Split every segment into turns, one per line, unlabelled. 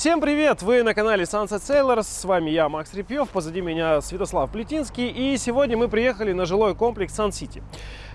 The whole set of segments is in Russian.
Всем привет! Вы на канале Sunset Sailors, с вами я, Макс Репьев, позади меня Святослав Плетинский, и сегодня мы приехали на жилой комплекс Сан-Сити.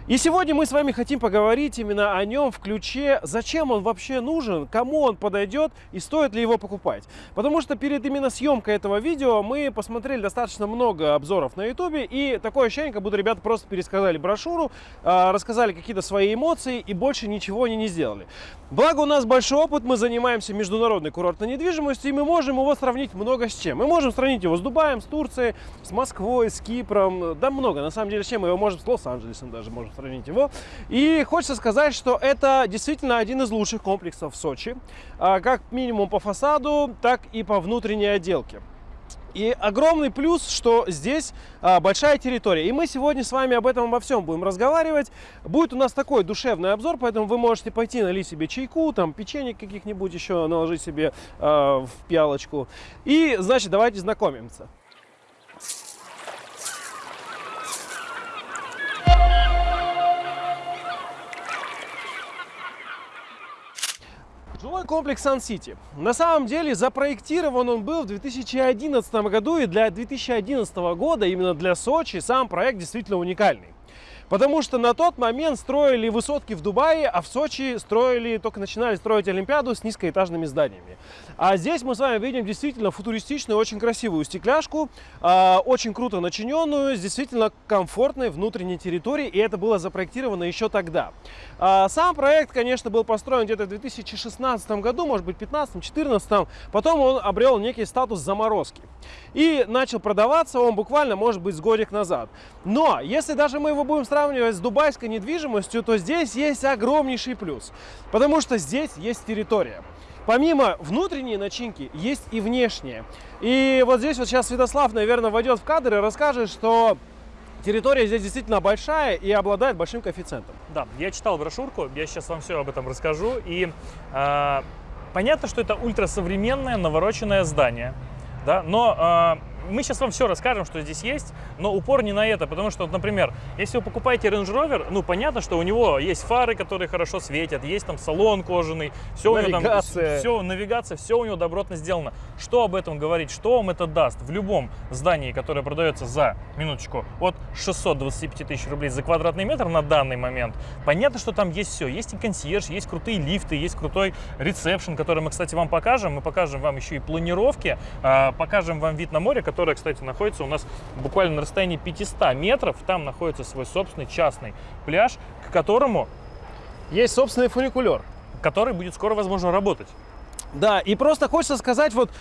И сегодня мы с вами хотим поговорить именно о нем в ключе, зачем он вообще нужен, кому он подойдет и стоит ли его покупать. Потому что перед именно съемкой этого видео мы посмотрели достаточно много обзоров на ютубе и такое ощущение, как будто ребята просто пересказали брошюру, а, рассказали какие-то свои эмоции и больше ничего они не сделали. Благо у нас большой опыт, мы занимаемся международной курортной недвижимостью и мы можем его сравнить много с чем. Мы можем сравнить его с Дубаем, с Турцией, с Москвой, с Кипром, да много. На самом деле с чем мы его можем, с Лос-Анджелесом даже можем сравнить его. И хочется сказать, что это действительно один из лучших комплексов в Сочи, а, как минимум по фасаду, так и по внутренней отделке. И огромный плюс, что здесь а, большая территория. И мы сегодня с вами об этом обо всем будем разговаривать. Будет у нас такой душевный обзор, поэтому вы можете пойти налить себе чайку, там печенье каких-нибудь еще наложить себе а, в пиалочку. И, значит, давайте знакомимся. Жилой комплекс Сан-Сити. На самом деле запроектирован он был в 2011 году, и для 2011 года, именно для Сочи, сам проект действительно уникальный. Потому что на тот момент строили высотки в Дубае, а в Сочи строили, только начинали строить Олимпиаду с низкоэтажными зданиями. А здесь мы с вами видим действительно футуристичную, очень красивую стекляшку, э, очень круто начиненную, с действительно комфортной внутренней территорией, и это было запроектировано еще тогда. Э, сам проект, конечно, был построен где-то в 2016 году, может быть, 2015-2014, потом он обрел некий статус заморозки. И начал продаваться он буквально, может быть, с годик назад. Но, если даже мы его будем сравнивать с дубайской недвижимостью, то здесь есть огромнейший плюс, потому что здесь есть территория. Помимо внутренней начинки, есть и внешняя. И вот здесь вот сейчас Святослав, наверное, войдет в кадр и расскажет, что территория здесь действительно большая и обладает большим коэффициентом.
Да, я читал брошюрку, я сейчас вам все об этом расскажу. И э, понятно, что это ультрасовременное навороченное здание, да, но э, мы сейчас вам все расскажем, что здесь есть, но упор не на это, потому что, например, если вы покупаете Range Rover, ну, понятно, что у него есть фары, которые хорошо светят, есть там салон кожаный, все навигация. у него там, все, навигация, все у него добротно сделано. Что об этом говорить, что вам это даст? В любом здании, которое продается за, минуточку, от 625 тысяч рублей за квадратный метр на данный момент, понятно, что там есть все. Есть и консьерж, есть крутые лифты, есть крутой ресепшн, который мы, кстати, вам покажем. Мы покажем вам еще и планировки, а, покажем вам вид на море, которая, кстати, находится у нас буквально на расстоянии 500 метров. Там находится свой собственный частный пляж, к которому...
Есть собственный фуникулер.
Который будет скоро, возможно, работать.
Да, и просто хочется сказать, вот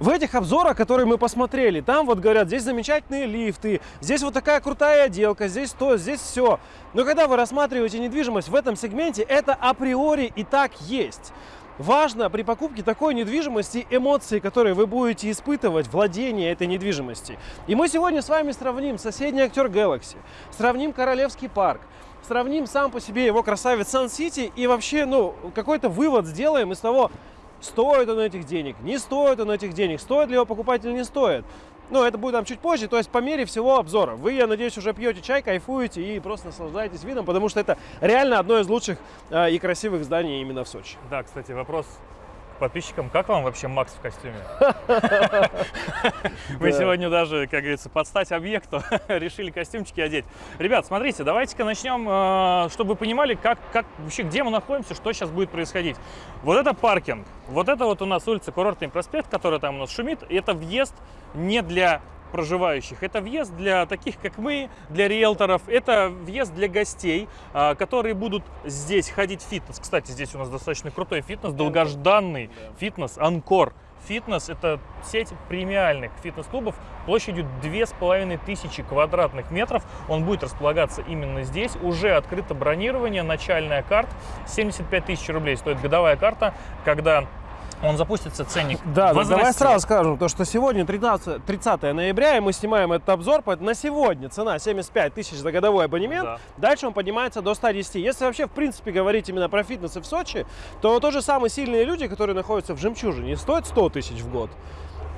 в этих обзорах, которые мы посмотрели, там вот говорят, здесь замечательные лифты, здесь вот такая крутая отделка, здесь то, здесь все. Но когда вы рассматриваете недвижимость в этом сегменте, это априори и так есть. Важно при покупке такой недвижимости эмоции, которые вы будете испытывать, владение этой недвижимости. И мы сегодня с вами сравним соседний актер Galaxy, сравним Королевский парк, сравним сам по себе его красавец Сан-Сити и вообще, ну, какой-то вывод сделаем из того, стоит он этих денег, не стоит он этих денег, стоит ли его покупать или не стоит. Ну, это будет там чуть позже, то есть по мере всего обзора. Вы, я надеюсь, уже пьете чай, кайфуете и просто наслаждаетесь видом, потому что это реально одно из лучших э, и красивых зданий именно в Сочи.
Да, кстати, вопрос подписчикам, как вам вообще Макс в костюме? Мы сегодня даже, как говорится, под стать объекту решили костюмчики одеть. Ребят, смотрите, давайте-ка начнем, э, чтобы вы понимали, как, как вообще, где мы находимся, что сейчас будет происходить. Вот это паркинг, вот это вот у нас улица Курортный проспект, который там у нас шумит, это въезд не для проживающих. Это въезд для таких, как мы, для риэлторов. Это въезд для гостей, а, которые будут здесь ходить в фитнес. Кстати, здесь у нас достаточно крутой фитнес, долгожданный фитнес, Анкор. Фитнес – это сеть премиальных фитнес-клубов площадью 2500 квадратных метров. Он будет располагаться именно здесь. Уже открыто бронирование, начальная карта. 75 тысяч рублей стоит годовая карта, когда он запустится, ценник
Да, возрастет. давай сразу скажем, то, что сегодня 13, 30 ноября, и мы снимаем этот обзор, поэтому на сегодня цена 75 тысяч за годовой абонемент, да. дальше он поднимается до 110. Если вообще, в принципе, говорить именно про фитнес в Сочи, то тоже самые сильные люди, которые находятся в Жемчужине, стоят 100 тысяч в год.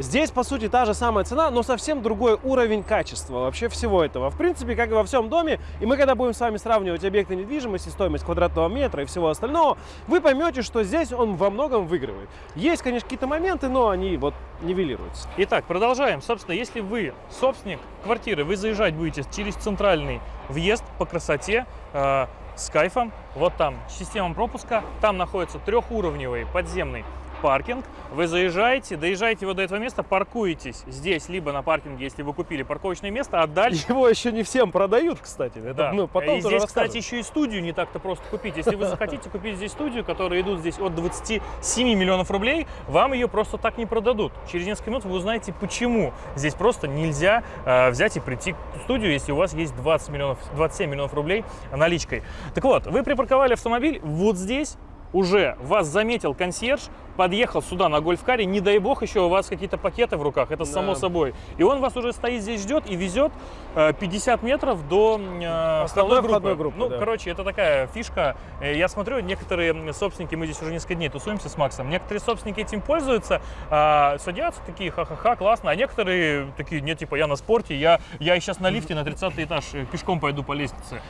Здесь, по сути, та же самая цена, но совсем другой уровень качества вообще всего этого. В принципе, как и во всем доме, и мы когда будем с вами сравнивать объекты недвижимости, стоимость квадратного метра и всего остального, вы поймете, что здесь он во многом выигрывает. Есть, конечно, какие-то моменты, но они вот нивелируются.
Итак, продолжаем. Собственно, если вы собственник квартиры, вы заезжать будете через центральный въезд по красоте, э, с кайфом. Вот там система пропуска, там находится трехуровневый подземный паркинг. Вы заезжаете, доезжаете вот до этого места, паркуетесь здесь, либо на паркинге, если вы купили парковочное место, а дальше...
Его еще не всем продают, кстати. Это,
да.
ну, потом
и здесь, кстати, еще и студию не так-то просто купить. Если вы захотите купить здесь студию, которая идут здесь от 27 миллионов рублей, вам ее просто так не продадут. Через несколько минут вы узнаете, почему здесь просто нельзя э, взять и прийти в студию, если у вас есть 20 миллионов, 27 миллионов рублей наличкой. Так вот, вы припарковали автомобиль вот здесь, уже вас заметил консьерж, подъехал сюда на гольфкаре, не дай бог еще у вас какие-то пакеты в руках, это да. само собой. И он вас уже стоит здесь, ждет и везет 50 э, метров до э, входной группы. группы. Ну, да. короче, это такая фишка. Э, я смотрю, некоторые собственники, мы здесь уже несколько дней тусуемся с Максом, некоторые собственники этим пользуются, а, садятся такие, ха-ха-ха, классно, а некоторые такие, нет, типа, я на спорте, я, я сейчас на лифте на 30 этаж пешком пойду по лестнице.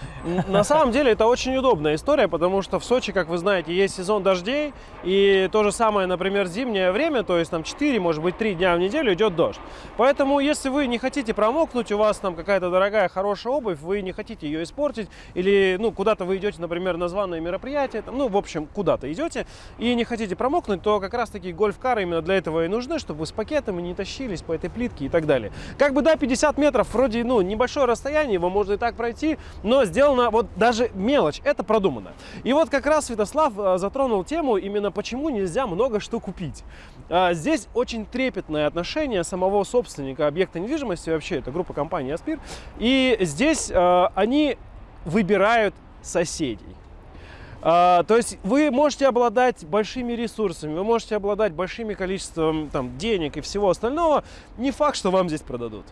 На самом деле это очень удобная история, потому что в Сочи, как вы знаете, есть сезон дождей, и то же самое например, зимнее время, то есть там 4, может быть 3 дня в неделю идет дождь. Поэтому, если вы не хотите промокнуть, у вас там какая-то дорогая, хорошая обувь, вы не хотите ее испортить, или, ну, куда-то вы идете, например, на званое мероприятие, там, ну, в общем, куда-то идете, и не хотите промокнуть, то как раз-таки гольф-кары именно для этого и нужны, чтобы вы с пакетами не тащились по этой плитке и так далее. Как бы, да, 50 метров, вроде, ну, небольшое расстояние, его можно и так пройти, но сделано, вот даже мелочь, это продумано. И вот как раз Святослав э, затронул тему, именно почему нельзя много что купить. А, здесь очень трепетное отношение самого собственника объекта недвижимости, вообще это группа компании Аспир, и здесь а, они выбирают соседей. А, то есть вы можете обладать большими ресурсами, вы можете обладать большими количеством там, денег и всего остального. Не факт, что вам здесь продадут.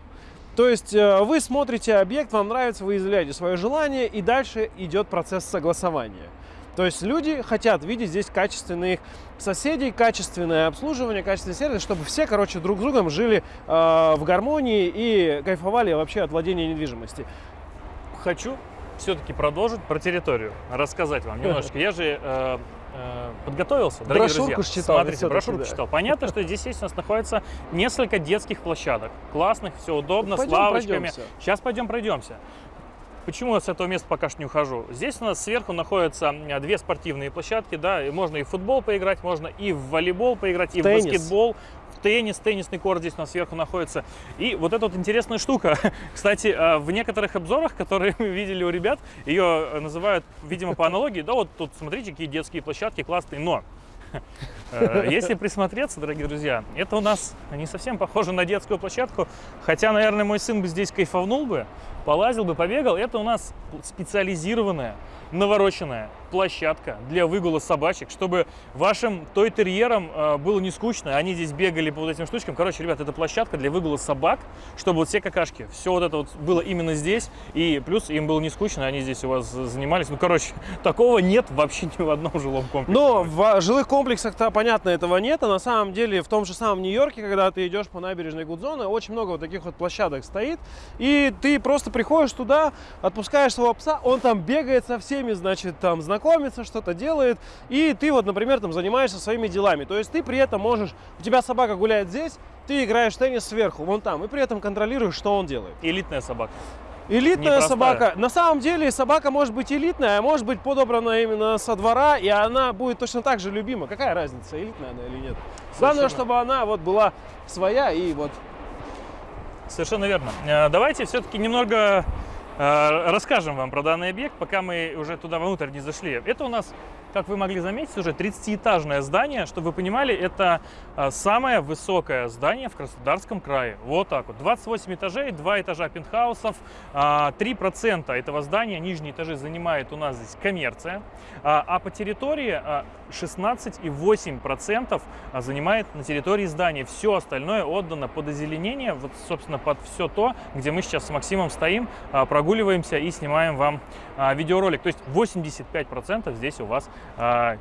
То есть вы смотрите объект, вам нравится, вы изъявляете свое желание, и дальше идет процесс согласования. То есть люди хотят видеть здесь качественных соседей, качественное обслуживание, качественный сервис, чтобы все, короче, друг с другом жили э, в гармонии и кайфовали вообще от владения недвижимости.
Хочу все-таки продолжить про территорию, рассказать вам немножечко. Я же э, э, подготовился, дорогие
брошюрку
друзья.
читал.
Смотрите, брошюрку да. читал. Понятно, что здесь есть у нас находится несколько детских площадок. Классных, все удобно, пойдем с лавочками. Пройдемся. Сейчас пойдем пройдемся. Почему я с этого места пока что не ухожу? Здесь у нас сверху находятся две спортивные площадки, да, и можно и в футбол поиграть, можно и в волейбол поиграть, и Теннис. в баскетбол, в теннис, теннисный корт здесь у нас сверху находится. И вот эта вот интересная штука. Кстати, э, в некоторых обзорах, которые мы видели у ребят, ее называют, видимо, по аналогии, да, вот тут смотрите, какие детские площадки классные, но э, если присмотреться, дорогие друзья, это у нас не совсем похоже на детскую площадку, хотя, наверное, мой сын бы здесь кайфовнул бы, полазил бы, побегал. Это у нас специализированная, навороченная площадка для выгула собачек, чтобы вашим той-терьерам э, было не скучно, они здесь бегали по вот этим штучкам. Короче, ребят, это площадка для выгула собак, чтобы вот все какашки, все вот это вот было именно здесь, и плюс им было не скучно, они здесь у вас занимались. Ну, короче, такого нет вообще ни в одном жилом комплексе.
Но в жилых комплексах-то, понятно, этого нет, а на самом деле в том же самом Нью-Йорке, когда ты идешь по набережной Гудзона, очень много вот таких вот площадок стоит, и ты просто приходишь туда, отпускаешь своего пса, он там бегает со всеми, значит, там знакомыми, знакомится, что-то делает, и ты вот, например, там занимаешься своими делами. То есть ты при этом можешь, у тебя собака гуляет здесь, ты играешь в теннис сверху, вон там, и при этом контролируешь, что он делает.
Элитная собака.
Элитная собака. На самом деле собака может быть элитная, а может быть подобрана именно со двора, и она будет точно так же любима. Какая разница, элитная она или нет? Совершенно. Главное, чтобы она вот была своя и вот...
Совершенно верно. Э, давайте все-таки немного расскажем вам про данный объект, пока мы уже туда внутрь не зашли. Это у нас, как вы могли заметить, уже 30-этажное здание. Чтобы вы понимали, это э, самое высокое здание в Краснодарском крае. Вот так вот. 28 этажей, 2 этажа пентхаусов. 3% э, этого здания, нижние этажи, занимает у нас здесь коммерция. А по территории 16,8% а, занимает на территории здания. Все остальное отдано под озеленение, вот, собственно, под все то, где мы сейчас с Максимом стоим, а, прогуливаемся и снимаем вам а, видеоролик. То есть 85% здесь у вас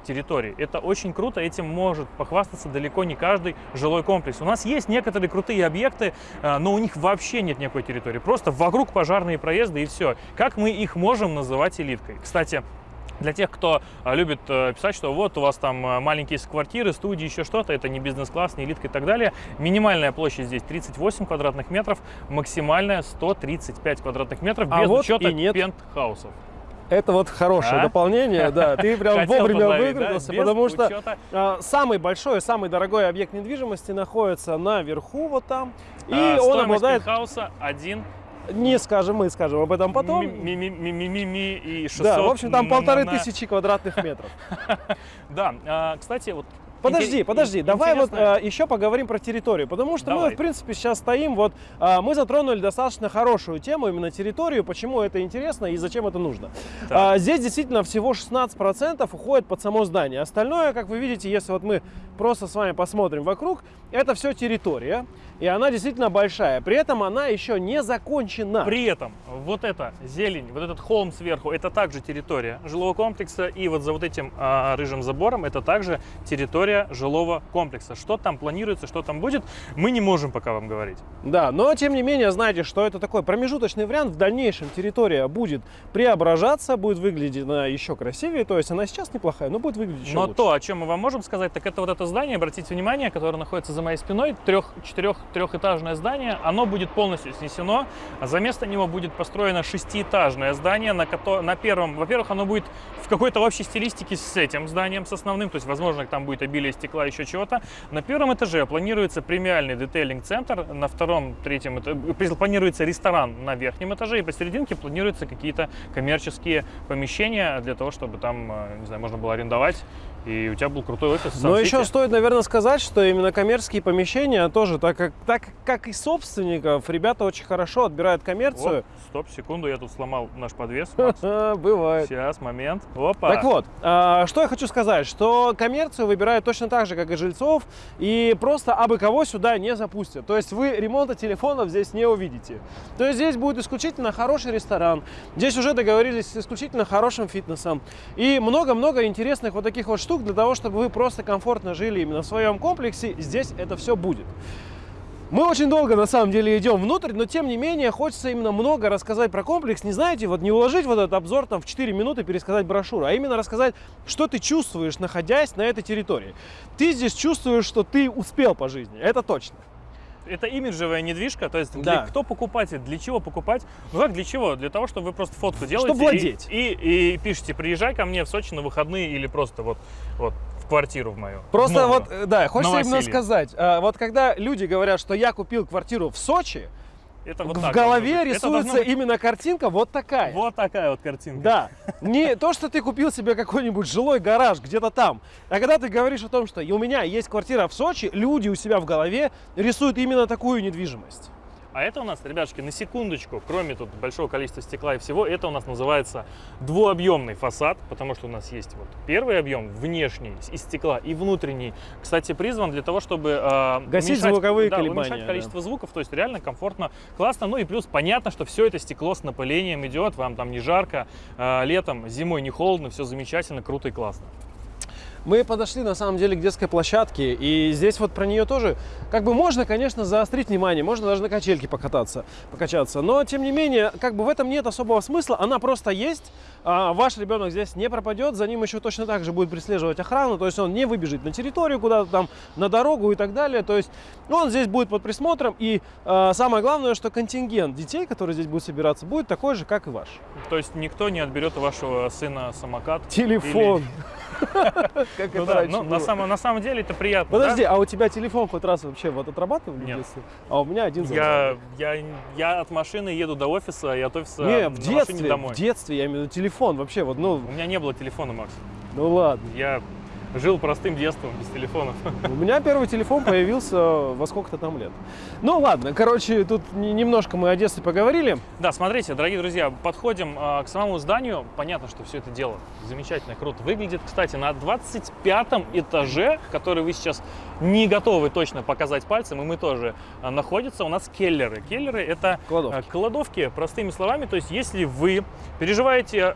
территории. Это очень круто, этим может похвастаться далеко не каждый жилой комплекс. У нас есть некоторые крутые объекты, но у них вообще нет никакой территории. Просто вокруг пожарные проезды и все. Как мы их можем называть элиткой? Кстати, для тех, кто а, любит э, писать, что вот у вас там э, маленькие квартиры, студии, еще что-то, это не бизнес-класс, не элитка и так далее. Минимальная площадь здесь 38 квадратных метров, максимальная 135 квадратных метров,
а
без
вот
учета
нет.
пентхаусов.
Это вот хорошее а? дополнение, да. Ты прям
Хотел
вовремя выкрутился,
да?
потому
Без
что
учета.
а, самый большой, самый дорогой объект недвижимости находится наверху, вот там. И
А,
он обладает,
пентхауса 1
не скажем, мы скажем об этом потом.
ми- ми- ми- ми- ми- ми- и 600
Да, в общем, там полторы тысячи квадратных метров.
Да, а, кстати, вот
Подожди, подожди, давай вот а, еще поговорим про территорию, потому что мы,
Давай.
в принципе, сейчас стоим, вот а, мы затронули достаточно хорошую тему, именно территорию, почему это интересно и зачем это нужно. А, здесь действительно всего 16% уходит под само здание. Остальное, как вы видите, если вот мы просто с вами посмотрим вокруг, это все территория, и она действительно большая. При этом она еще не закончена.
При этом вот эта зелень, вот этот холм сверху, это также территория жилого комплекса, и вот за вот этим а, рыжим забором это также территория жилого комплекса. Что там планируется, что там будет, мы не можем пока вам говорить.
Да, но тем не менее, знаете, что это такой промежуточный вариант. В дальнейшем территория будет преображаться, будет выглядеть она еще красивее. То есть она сейчас неплохая, но будет выглядеть еще
Но
лучше.
то, о чем мы вам можем сказать, так это вот это здание, обратите внимание, которое находится за моей спиной, трех, четырех, трехэтажное здание, оно будет полностью снесено, а за место него будет построено шестиэтажное здание, на, кото- на первом, во-первых, оно будет в какой-то общей стилистике с этим зданием, с основным, то есть, возможно, там будет обилие стекла, еще чего-то. На первом этаже планируется премиальный детейлинг-центр, на втором, третьем эта- планируется ресторан на верхнем этаже, и посерединке планируются какие-то коммерческие помещения для того, чтобы там, э, не знаю, можно было арендовать, и у тебя был крутой офис.
Но еще стоит, наверное, сказать, что именно коммерческие помещения тоже, так как, так как и собственников, ребята очень хорошо отбирают коммерцию.
Оп, стоп, секунду, я тут сломал наш подвес.
Бывает.
Сейчас, момент. Опа.
Так вот, а, что я хочу сказать, что коммерцию выбирают точно так же, как и жильцов, и просто абы кого сюда не запустят. То есть вы ремонта телефонов здесь не увидите. То есть здесь будет исключительно хороший ресторан, здесь уже договорились с исключительно хорошим фитнесом, и много-много интересных вот таких вот штук для того, чтобы вы просто комфортно жили именно в своем комплексе, здесь это все будет. Мы очень долго, на самом деле, идем внутрь, но, тем не менее, хочется именно много рассказать про комплекс. Не знаете, вот не уложить вот этот обзор там в 4 минуты, пересказать брошюру, а именно рассказать, что ты чувствуешь, находясь на этой территории. Ты здесь чувствуешь, что ты успел по жизни, это точно.
Это имиджевая недвижка, то есть
Да.
для, кто покупатель, для чего покупать? Ну как для чего? Для того, чтобы вы просто фотку делаете.
Чтобы владеть.
И, и, и пишите, приезжай ко мне в Сочи на выходные или просто вот, вот в квартиру в мою.
Просто
в
вот, э, да, хочется именно сказать, а, вот когда люди говорят, что я купил квартиру в Сочи,
Это вот
в
так
голове рисуется
быть
именно картинка вот такая.
Вот такая вот картинка.
Да, не то, что ты купил себе какой-нибудь жилой гараж где-то там, а когда ты говоришь о том, что у меня есть квартира в Сочи, люди у себя в голове рисуют именно такую недвижимость.
А это у нас, ребятушки, на секундочку, кроме тут большого количества стекла и всего, это у нас называется двуобъемный фасад, потому что у нас есть вот первый объем внешний из стекла и внутренний, кстати, призван для того, чтобы э,
Гасить
уменьшать-
звуковые
да,
колебания,
уменьшать
да.
количество звуков, то есть реально комфортно, классно. Ну и плюс понятно, что все это стекло с напылением идет, вам там не жарко, э, летом, зимой не холодно, все замечательно, круто и классно.
Мы подошли на самом деле к детской площадке, и здесь вот про нее тоже, как бы можно, конечно, заострить внимание, можно даже на качельке покататься, покачаться, но тем не менее, как бы в этом нет особого смысла, она просто есть, а ваш ребенок здесь не пропадет, за ним еще точно так же будет преследовать охрану, то есть он не выбежит на территорию куда-то там, на дорогу и так далее, то есть он здесь будет под присмотром, и а, самое главное, что контингент детей, которые здесь будут собираться, будет такой же, как и ваш.
То есть никто не отберет у вашего сына самокат.
Телефон. Как
Ну
это раньше
но на самом, на самом деле это приятно.
Подожди, а у тебя телефон хоть раз вообще вот отрабатывали в
Нет.
детстве? А у меня один
Я, я, я от машины еду до офиса, и от офиса
Не, в детстве, в детстве, я имею в виду телефон вообще, вот, ну,
У меня не было телефона, Макс.
ну ладно.
Я жил простым детством, без телефонов.
У меня первый телефон появился во сколько-то там лет. Ну ладно, короче, тут немножко мы о детстве поговорили.
Да, смотрите, дорогие друзья, подходим э, к самому зданию. Понятно, что все это дело замечательно, круто выглядит. Кстати, на 25 этаже, который вы сейчас не готовы точно показать пальцем, и мы тоже, э, находятся у нас келлеры. Келлеры — это
кладовки.
кладовки, простыми словами. То есть, если вы переживаете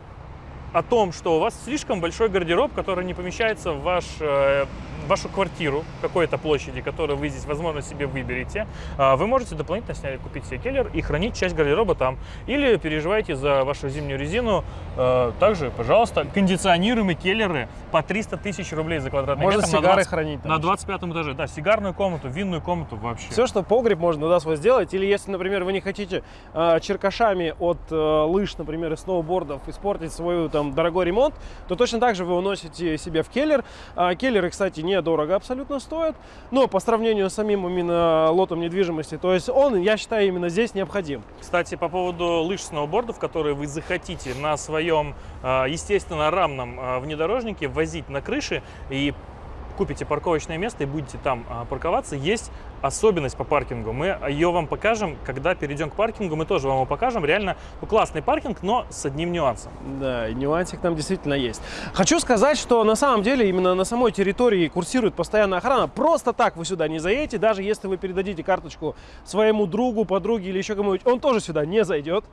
о том, что у вас слишком большой гардероб, который не помещается в ваш э, вашу квартиру какой-то площади, которую вы здесь, возможно, себе выберете, а, вы можете дополнительно снять, купить себе келлер и хранить часть гардероба там. Или переживаете за вашу зимнюю резину. А, также, пожалуйста, кондиционируемые келлеры по 300 тысяч рублей за квадратный
можно
метр.
сигары на 20, хранить там.
На 25 этаже, да, сигарную комнату, винную комнату вообще.
Все, что погреб можно да, свой сделать. Или если, например, вы не хотите э, черкашами от э, лыж, например, и сноубордов испортить свой там дорогой ремонт, то точно так же вы уносите себе в келлер. Э, келлеры, кстати, не недорого абсолютно стоит, но по сравнению с самим именно лотом недвижимости, то есть он, я считаю, именно здесь необходим.
Кстати, по поводу лыж сноубордов, которые вы захотите на своем, а, естественно, рамном а, внедорожнике возить на крыше и купите парковочное место и будете там а, парковаться, есть особенность по паркингу. Мы ее вам покажем, когда перейдем к паркингу, мы тоже вам его покажем. Реально ну, классный паркинг, но с одним нюансом.
Да, нюансик там действительно есть. Хочу сказать, что на самом деле именно на самой территории курсирует постоянная охрана. Просто так вы сюда не заедете, даже если вы передадите карточку своему другу, подруге или еще кому-нибудь, он тоже сюда не зайдет.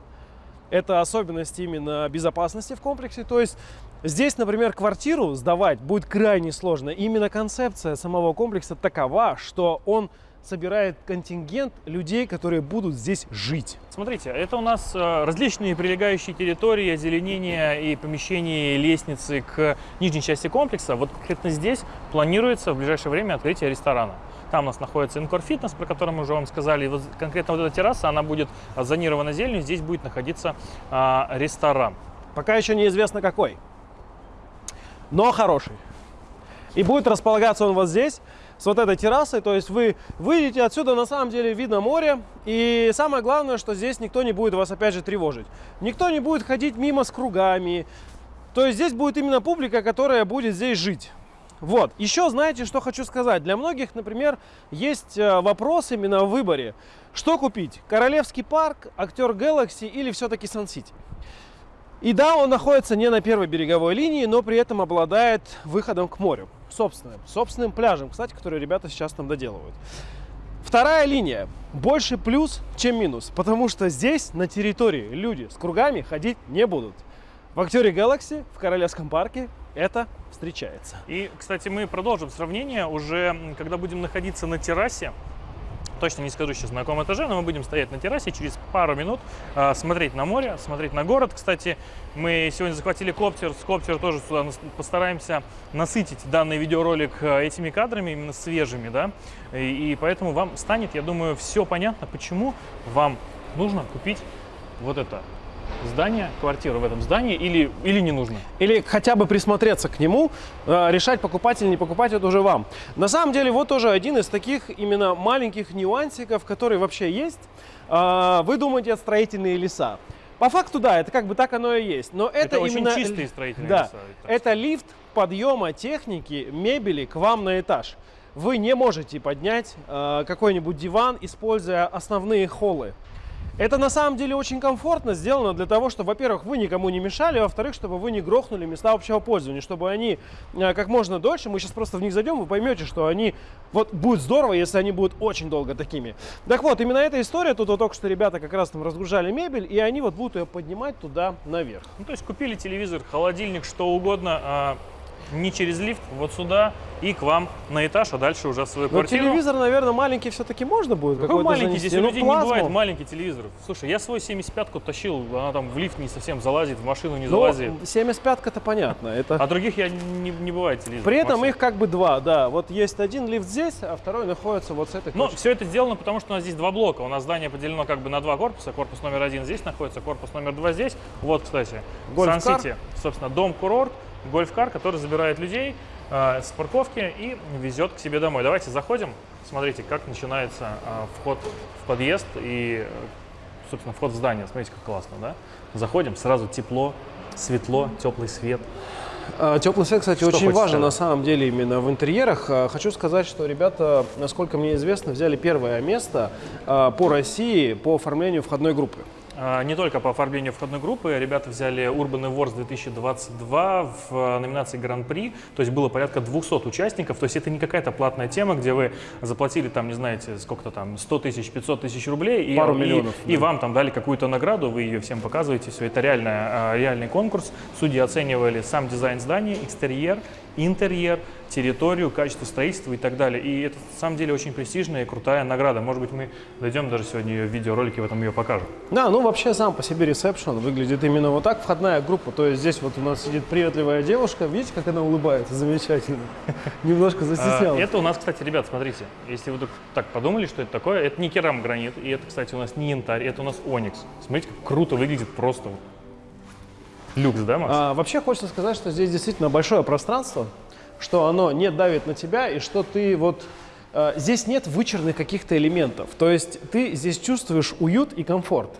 Это особенность именно безопасности в комплексе. То есть здесь, например, квартиру сдавать будет крайне сложно. Именно концепция самого комплекса такова, что он собирает контингент людей, которые будут здесь жить.
Смотрите, это у нас э, различные прилегающие территории, озеленения и помещения лестницы к нижней части комплекса. Вот конкретно здесь планируется в ближайшее время открытие ресторана. Там у нас находится Инкор Фитнес, про который мы уже вам сказали. И вот конкретно вот эта терраса, она будет зонирована зеленью. Здесь будет находиться а, ресторан.
Пока еще неизвестно какой, но хороший. И будет располагаться он вот здесь, с вот этой террасой. То есть вы выйдете отсюда, на самом деле видно море. И самое главное, что здесь никто не будет вас опять же тревожить. Никто не будет ходить мимо с кругами. То есть здесь будет именно публика, которая будет здесь жить. Вот. Еще знаете, что хочу сказать. Для многих, например, есть э, вопрос именно в выборе. Что купить? Королевский парк, актер Galaxy или все-таки Сан-Сити? И да, он находится не на первой береговой линии, но при этом обладает выходом к морю. Собственным, собственным пляжем, кстати, который ребята сейчас там доделывают. Вторая линия. Больше плюс, чем минус. Потому что здесь, на территории, люди с кругами ходить не будут. В актере Galaxy в Королевском парке это встречается.
И, кстати, мы продолжим сравнение уже, когда будем находиться на террасе точно не скажу сейчас на каком этаже, но мы будем стоять на террасе через пару минут, э, смотреть на море, смотреть на город. Кстати, мы сегодня захватили коптер, с коптера тоже сюда постараемся насытить данный видеоролик э, этими кадрами, именно свежими, да, и, и поэтому вам станет, я думаю, все понятно, почему вам нужно купить вот это здание, квартиру в этом здании или, или не нужно?
Или хотя бы присмотреться к нему, э, решать покупать или не покупать, это уже вам. На самом деле, вот тоже один из таких именно маленьких нюансиков, которые вообще есть. Э, вы думаете, это строительные леса. По факту, да, это как бы так оно и есть. Но это,
это
именно...
очень чистые строительные
да,
леса.
Это лифт подъема техники, мебели к вам на этаж. Вы не можете поднять э, какой-нибудь диван, используя основные холлы. Это на самом деле очень комфортно сделано для того, чтобы, во-первых, вы никому не мешали, во-вторых, чтобы вы не грохнули места общего пользования, чтобы они э, как можно дольше, мы сейчас просто в них зайдем, вы поймете, что они, вот будет здорово, если они будут очень долго такими. Так вот, именно эта история, тут вот только что ребята как раз там разгружали мебель, и они вот будут ее поднимать туда наверх.
Ну, то есть купили телевизор, холодильник, что угодно, а не через лифт, вот сюда и к вам на этаж, а дальше уже в свою
Но
квартиру.
телевизор, наверное, маленький все-таки можно будет.
Какой маленький?
занести.
Здесь у
Ну,
людей не
плазму.
бывает маленький телевизор. Слушай, я свой 75-ку тащил, она там в лифт не совсем залазит, в машину не
Ну,
залазит.
75-ка-то понятно. Это...
А других я не, не бывает телевизор.
При этом их как бы два, да. Вот есть один лифт здесь, а второй находится вот с этой точки.
все это сделано, потому что у нас здесь два блока. У нас здание поделено как бы на два корпуса. Корпус номер один здесь находится, корпус номер два здесь. Вот, кстати. Сан-Сити, собственно, дом-курорт, гольф-кар, который забирает людей э, с парковки и везет к себе домой. Давайте заходим. Смотрите, как начинается э, вход в подъезд и, э, собственно, вход в здание. Смотрите, как классно, да? Заходим, сразу тепло, светло, теплый свет.
Теплый свет, кстати,
Что
очень важен на самом деле именно в интерьерах. Хочу сказать, что ребята, насколько мне известно, взяли первое место по России по оформлению входной группы.
А, Не только по оформлению входной группы, ребята взяли Urban Awards 2022 в э, номинации Гран-при, то есть было порядка 200 участников, то есть это не какая-то платная тема, где вы заплатили там, не знаете, сколько-то там, 100 тысяч, 500 тысяч рублей, и,
Пару
и-
миллионов,
и
да.
вам там дали какую-то награду, вы ее всем показываете, все это реальная, а, реальный конкурс, судьи оценивали сам дизайн здания, экстерьер, интерьер, территорию, качество строительства и так далее. И это на самом деле очень престижная и крутая награда. Может быть, мы дойдем даже сегодня ее в видеоролике, в этом ее покажем.
Да, ну вообще сам по себе ресепшн выглядит именно вот так, входная группа. То есть здесь вот у нас сидит приветливая девушка, видите, как она улыбается, замечательно. Немножко
А,
застеснялась.
Это у нас, кстати, ребят, смотрите, если вы так- подумали, что это такое, это не керамогранит, и это, кстати, у нас не янтарь, это у нас оникс. Смотрите, как круто выглядит просто. Люкс, да, Макс?
А, вообще хочется сказать, что здесь действительно большое пространство, что оно не давит на тебя и что ты вот здесь нет вычурных каких-то элементов. То есть ты здесь чувствуешь уют и комфорт.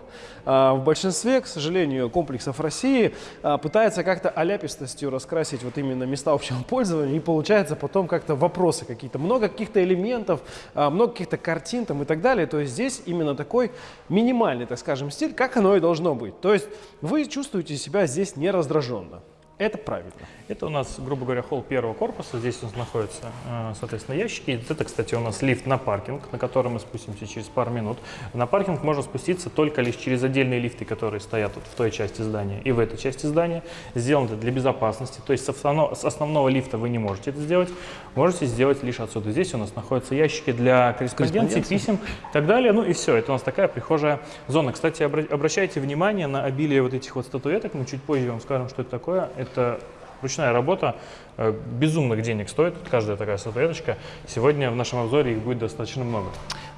А, в большинстве, к сожалению, комплексов России а, пытаются как-то аляпистостью раскрасить вот именно места общего пользования и получается потом как-то вопросы какие-то. Много каких-то элементов, много каких-то картин там и так далее. То есть здесь именно такой минимальный, так скажем, стиль, как оно и должно быть. То есть вы чувствуете себя здесь не раздраженно. Это правильно.
Это у нас, грубо говоря, холл первого корпуса. Здесь у нас находятся, э, соответственно, ящики. И Это, кстати, у нас лифт на паркинг, на который мы спустимся через пару минут. На паркинг можно спуститься только лишь через отдельные лифты, которые стоят вот в той части здания и в этой части здания. Сделано это для безопасности. То есть с основного, с основного лифта вы не можете это сделать. Можете сделать лишь отсюда. Здесь у нас находятся ящики для корреспонденции, писем и так далее. Ну и все. Это у нас такая прихожая зона. Кстати, обра- обращайте внимание на обилие вот этих вот статуэток. Мы чуть позже вам скажем, что это такое. Это ручная работа. э, Безумных денег стоит каждая такая статуэточка. Сегодня в нашем обзоре их будет достаточно много.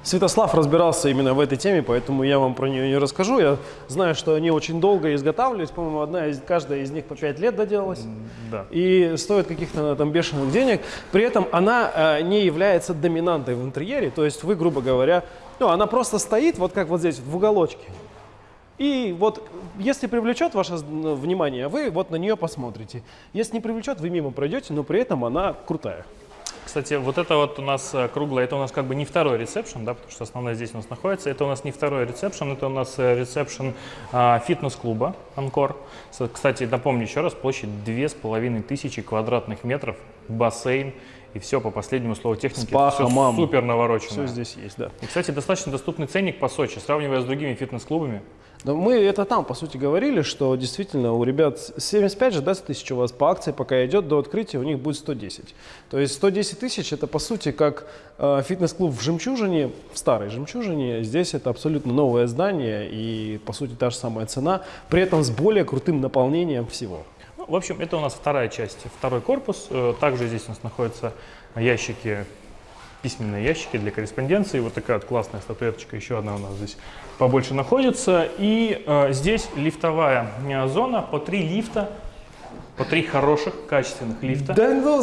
Святослав разбирался именно в этой теме, поэтому я вам про нее не расскажу. Я знаю, что они очень долго изготавливались. По-моему, одна из, каждая из них по 5 лет доделалась.
Да.
И стоит каких-то там бешеных денег. При этом она э, не является доминантой в интерьере. То есть вы, грубо говоря, ну, она просто стоит вот как вот здесь, в уголочке. И вот, если привлечет ваше внимание, вы вот на нее посмотрите. Если не привлечет, вы мимо пройдете, но при этом она крутая.
Кстати, вот это вот у нас э, круглое, это у нас как бы не второй ресепшн, да, потому что основная здесь у нас находится. Это у нас не второй ресепшн, это у нас э, ресепшн а, фитнес-клуба Анкор. Кстати, напомню еще раз, площадь две с половиной тысячи квадратных метров, бассейн и все по последнему слову техники.
Спа,
Всё
хамам.
супер наворочено.
Все здесь есть, да.
И, кстати, достаточно доступный ценник по Сочи, сравнивая с другими фитнес-клубами.
Да мы это там, по сути, говорили, что действительно у ребят 75 же, да, тысяч у вас по акции, пока идет до открытия, у них будет 110. То есть 110 тысяч это, по сути, как э, фитнес-клуб в Жемчужине, в старой Жемчужине. Здесь это абсолютно новое здание и, по сути, та же самая цена, при этом с более крутым наполнением всего.
В общем, это у нас вторая часть, второй корпус. Э, Также здесь у нас находятся ящики, письменные ящики для корреспонденции. Вот такая вот классная статуэточка, еще одна у нас здесь побольше находится. И э, здесь лифтовая э, зона, по три лифта, по три хороших, качественных лифта.
Да ну,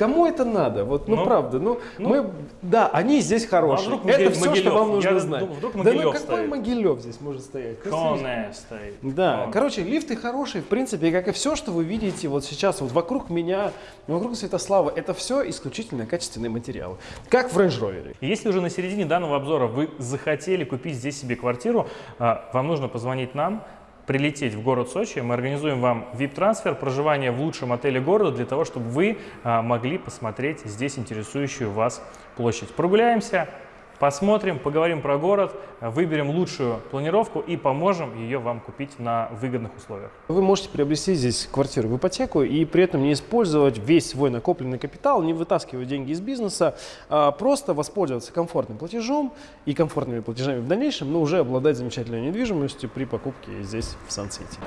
кому это надо? Вот, ну,
Ну,
правда, ну,
ну.
мы, да, они здесь хорошие.
вдруг
это
Могилев-
все, что
Могилев?
вам нужно
Я
знать.
вдруг
да ну какой
стоит.
Могилев здесь может стоять?
Коне стоит.
Да,
Кон.
короче, лифты хорошие, в принципе, как и все, что вы видите вот сейчас вот вокруг меня, вокруг Святослава, это все исключительно качественные материалы, как в Range Rover.
Если уже на середине данного обзора вы захотели купить здесь себе квартиру, а, вам нужно позвонить нам, прилететь в город Сочи, мы организуем вам VIP-трансфер, проживание в лучшем отеле города для того, чтобы вы а, могли посмотреть здесь интересующую вас площадь. Прогуляемся, посмотрим, поговорим про город, выберем лучшую планировку и поможем ее вам купить на выгодных условиях.
Вы можете приобрести здесь квартиру в ипотеку и при этом не использовать весь свой накопленный капитал, не вытаскивать деньги из бизнеса, а просто воспользоваться комфортным платежом и комфортными платежами в дальнейшем, но уже обладать замечательной недвижимостью при покупке здесь в Сан-Сити.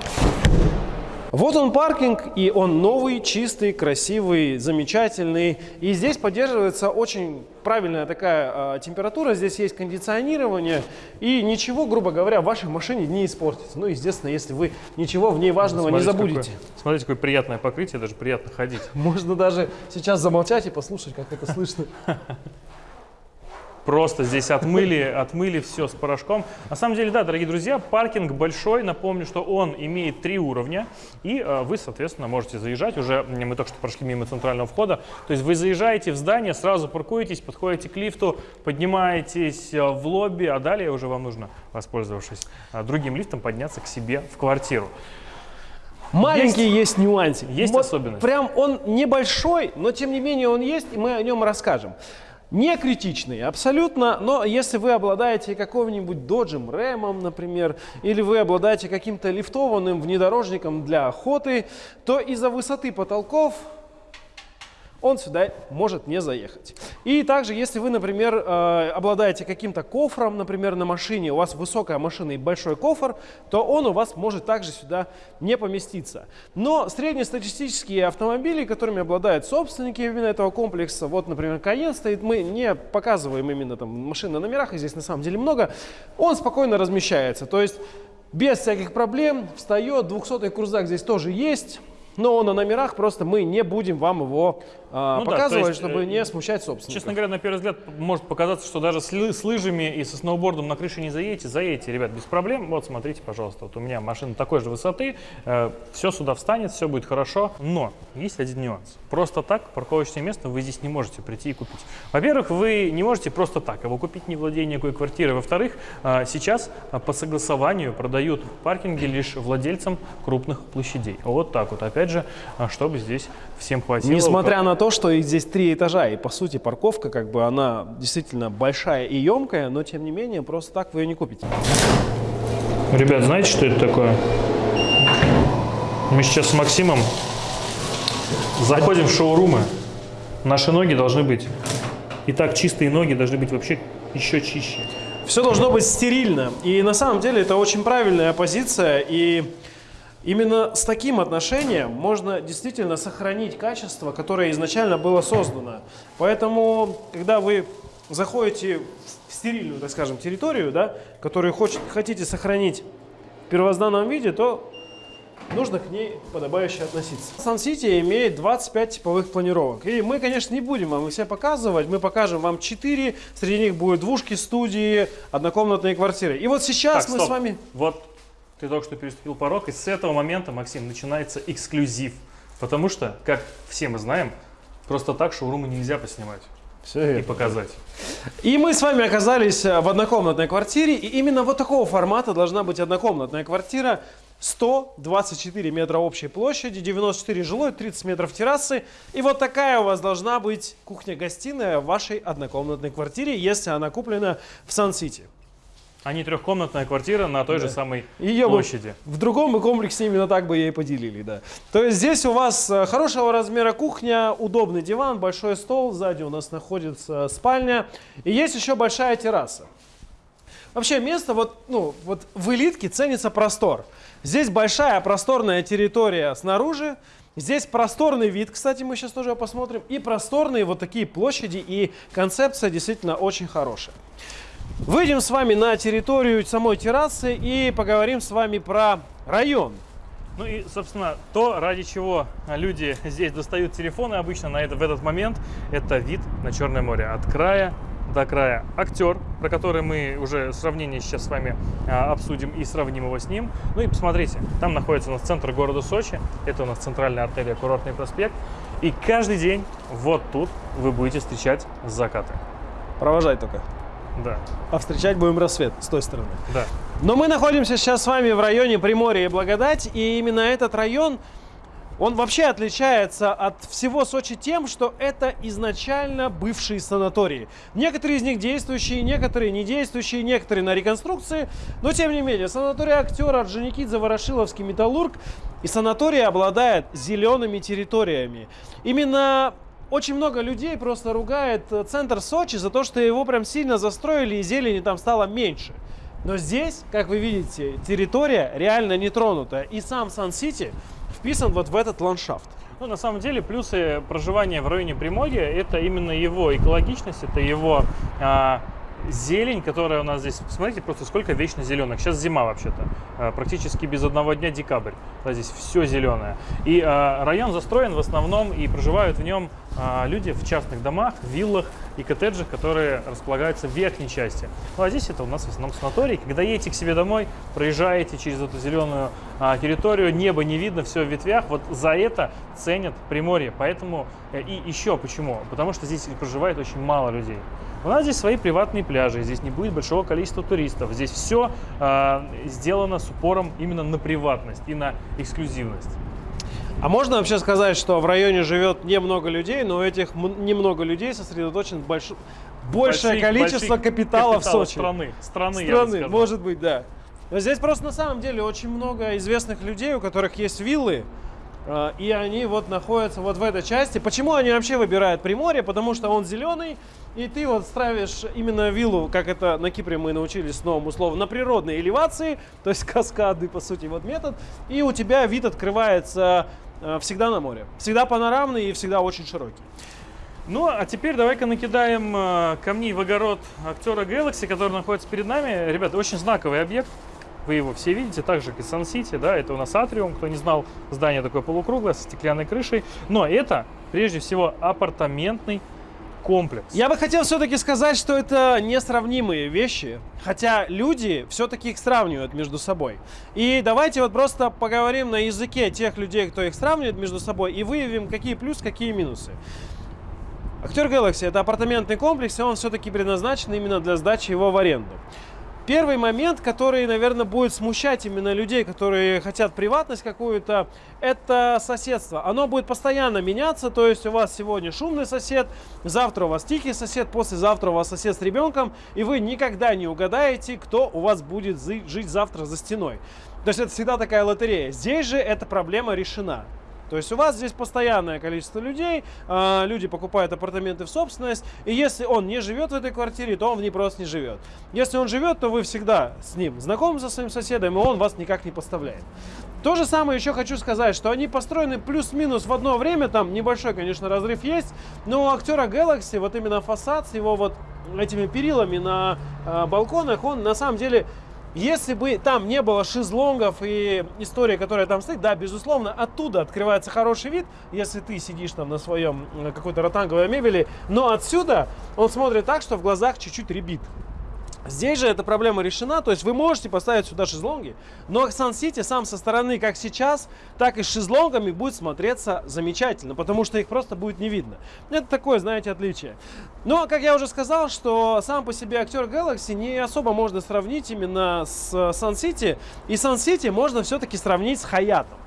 Вот он паркинг, и он новый, чистый, красивый, замечательный. И здесь поддерживается очень правильная такая э, температура, здесь есть кондиционирование, и ничего, грубо говоря, в вашей машине не испортится. Ну, естественно, если вы ничего в ней важного не
Смотрите,
забудете.
какое- смотрите, какое приятное покрытие, даже приятно ходить.
Можно даже сейчас замолчать и послушать, как это слышно.
Просто здесь отмыли, отмыли все с порошком. На самом деле, да, дорогие друзья, паркинг большой. Напомню, что он имеет три уровня. И э, вы, соответственно, можете заезжать. Уже мы только что прошли мимо центрального входа. То есть вы заезжаете в здание, сразу паркуетесь, подходите к лифту, поднимаетесь э, в лобби, а далее уже вам нужно, воспользовавшись э, другим лифтом, подняться к себе в квартиру.
Маленький есть, есть нюансик.
Есть вот особенность.
Прям он небольшой, но тем не менее он есть, и мы о нем расскажем. Не критичный, абсолютно, но если вы обладаете каким-нибудь доджем, рэмом, например, или вы обладаете каким-то лифтованным внедорожником для охоты, то из-за высоты потолков он сюда может не заехать. И также, если вы, например, э, обладаете каким-то кофром, например, на машине, у вас высокая машина и большой кофр, то он у вас может также сюда не поместиться. Но среднестатистические автомобили, которыми обладают собственники именно этого комплекса, вот, например, Cayenne стоит, мы не показываем именно там машины на номерах, их здесь на самом деле много, он спокойно размещается. То есть без всяких проблем встает, 200-й крузак здесь тоже есть, но на номерах просто мы не будем вам его ну, показывать, да, есть, чтобы э, не смущать собственника.
Честно говоря, на первый взгляд может показаться, что даже с, с лыжами и со сноубордом на крыше не заедете. Заедете, ребят, без проблем. Вот, смотрите, пожалуйста, вот у меня машина такой же высоты, э, все сюда встанет, все будет хорошо. Но есть один нюанс. Просто так парковочное место вы здесь не можете прийти и купить. Во-первых, вы не можете просто так его купить, не владея никакой квартирой. Во-вторых, э, сейчас э, по согласованию продают паркинги лишь владельцам крупных площадей. Вот так вот. Опять же, э, чтобы здесь всем хватило.
Несмотря на то, то, что их здесь три этажа, и по сути парковка, как бы она действительно большая и емкая, но тем не менее просто так вы ее не купите.
Ребят, знаете, что это такое? Мы сейчас с Максимом заходим в шоурумы. Наши ноги должны быть, и так чистые ноги должны быть вообще еще чище.
Все должно быть стерильно. И на самом деле это очень правильная позиция. И Именно с таким отношением можно действительно сохранить качество, которое изначально было создано. Поэтому, когда вы заходите в стерильную, так скажем, территорию, да, которую хочет, хотите сохранить в первозданном виде, то нужно к ней подобающе относиться. Сан Сити имеет 25 типовых планировок. И мы, конечно, не будем вам их все показывать. Мы покажем вам 4. Среди них будут двушки, студии, однокомнатные квартиры. И вот сейчас так, мы
стоп.
с вами...
Вот ты только что переступил порог, и с этого момента, Максим, начинается эксклюзив. Потому что, как все мы знаем, просто так шоурумы нельзя поснимать. Все и показать.
И мы с вами оказались э, в однокомнатной квартире, и именно вот такого формата должна быть однокомнатная квартира. 124 метра общей площади, 94 жилой, 30 метров террасы. И вот такая у вас должна быть кухня-гостиная в вашей однокомнатной квартире, если она куплена в Сан-Сити
а не трехкомнатная квартира на той да. же самой Ее площади.
в другом комплексе именно так бы ей поделили, да. То есть здесь у вас э, хорошего размера кухня, удобный диван, большой стол, сзади у нас находится спальня и есть еще большая терраса. Вообще место вот, ну, вот в элитке ценится простор. Здесь большая просторная территория снаружи, Здесь просторный вид, кстати, мы сейчас тоже посмотрим, и просторные вот такие площади, и концепция действительно очень хорошая. Выйдем с вами на территорию самой террасы и поговорим с вами про район.
Ну и, собственно, то, ради чего люди здесь достают телефоны обычно на это, в этот момент, это вид на Черное море. От края до края. Актер, про который мы уже сравнение сейчас с вами а, обсудим и сравним его с ним. Ну и посмотрите, там находится у нас центр города Сочи. Это у нас центральная артерия Курортный проспект. И каждый день вот тут вы будете встречать закаты.
Провожай только.
Да.
А встречать будем рассвет с той стороны.
Да.
Но мы находимся сейчас с вами в районе Приморья и Благодать, и именно этот район, он вообще отличается от всего Сочи тем, что это изначально бывшие санатории. Некоторые из них действующие, некоторые не действующие, некоторые на реконструкции, но тем не менее, санаторий актера Орджоникидзе, Ворошиловский, Металлург и санаторий обладает зелеными территориями. Именно очень много людей просто ругает э, центр Сочи за то, что его прям сильно застроили и зелени там стало меньше. Но здесь, как вы видите, территория реально не тронута. И сам Сан-Сити вписан вот в этот ландшафт.
Ну, на самом деле, плюсы проживания в районе Приморья – это именно его экологичность, это его а, зелень, которая у нас здесь, смотрите просто сколько вечно зеленых. Сейчас зима вообще-то, э, практически без одного дня декабрь. Да, здесь все зеленое. И э, район застроен в основном и проживают в нем а, люди в частных домах, виллах и коттеджах, которые располагаются в верхней части. Ну а здесь это у нас в основном санаторий. Когда едете к себе домой, проезжаете через эту зеленую а, территорию, небо не видно, все в ветвях, вот за это ценят Приморье. Поэтому э, и еще почему? Потому что здесь проживает очень мало людей. У нас здесь свои приватные пляжи, здесь не будет большого количества туристов. Здесь все э, сделано с упором именно на приватность и на эксклюзивность.
А можно вообще сказать, что в районе живет немного людей, но у этих немного людей сосредоточен больш... большее большие, количество большие капитала в Сочи?
Страны, страны,
страны может быть, да. Но здесь просто на самом деле очень много известных людей, у которых есть виллы, а, и они вот находятся вот в этой части. Почему они вообще выбирают Приморье? Потому что он зеленый, и ты вот ставишь именно виллу, как это на Кипре мы научились с новым условом, на природной элевации, то есть каскады, по сути, вот метод, и у тебя вид открывается всегда на море. Всегда панорамный и всегда очень широкий.
Ну, а теперь давай-ка накидаем э, камней в огород актера Galaxy, который находится перед нами. Ребята, очень знаковый объект. Вы его все видите, так же, как и Сан-Сити, да, это у нас атриум, кто не знал, здание такое полукруглое, со стеклянной крышей. Но это, прежде всего, апартаментный комплекс.
Я бы хотел все-таки сказать, что это несравнимые вещи, хотя люди все-таки их сравнивают между собой. И давайте вот просто поговорим на языке тех людей, кто их сравнивает между собой, и выявим, какие плюсы, какие минусы. Актер Galaxy это апартаментный комплекс, и он все-таки предназначен именно для сдачи его в аренду. Первый момент, который, наверное, будет смущать именно людей, которые хотят приватность какую-то, это соседство. Оно будет постоянно меняться, то есть у вас сегодня шумный сосед, завтра у вас тихий сосед, послезавтра у вас сосед с ребенком, и вы никогда не угадаете, кто у вас будет жить завтра за стеной. То есть это всегда такая лотерея. Здесь же эта проблема решена. То есть у вас здесь постоянное количество людей, э, люди покупают апартаменты в собственность, и если он не живет в этой квартире, то он в ней просто не живет. Если он живет, то вы всегда с ним знакомы со своим соседом, и он вас никак не поставляет. То же самое еще хочу сказать, что они построены плюс-минус в одно время, там небольшой, конечно, разрыв есть, но у актера Galaxy вот именно фасад с его вот этими перилами на э, балконах, он на самом деле если бы там не было шезлонгов и история, которая там стоит, да, безусловно, оттуда открывается хороший вид, если ты сидишь там на своем какой-то ротанговой мебели, но отсюда он смотрит так, что в глазах чуть-чуть ребит. Здесь же эта проблема решена, то есть вы можете поставить сюда шезлонги, но Сан-Сити сам со стороны, как сейчас, так и с шезлонгами будет смотреться замечательно, потому что их просто будет не видно. Это такое, знаете, отличие. Но, как я уже сказал, что сам по себе актер Galaxy не особо можно сравнить именно с Сан-Сити, и Сан-Сити можно все-таки сравнить с Хаятом.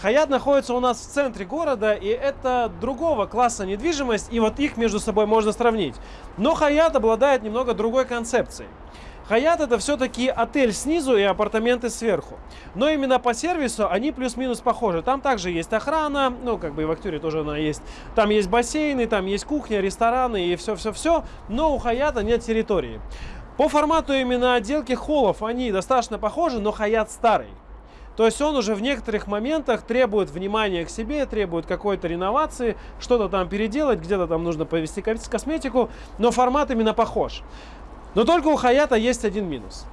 Хаят находится у нас в центре города, и это другого класса недвижимость, и вот их между собой можно сравнить. Но Хаят обладает немного другой концепцией. Хаят это все-таки отель снизу и апартаменты сверху. Но именно по сервису они плюс-минус похожи. Там также есть охрана, ну как бы и в Актюре тоже она есть. Там есть бассейны, там есть кухня, рестораны и все-все-все. Но у Хаята нет территории. По формату именно отделки холлов они достаточно похожи, но Хаят старый. То есть он уже в некоторых моментах требует внимания к себе, требует какой-то реновации, что-то там переделать, где-то там нужно повести косметику, но формат именно похож. Но только у Хаята есть один минус.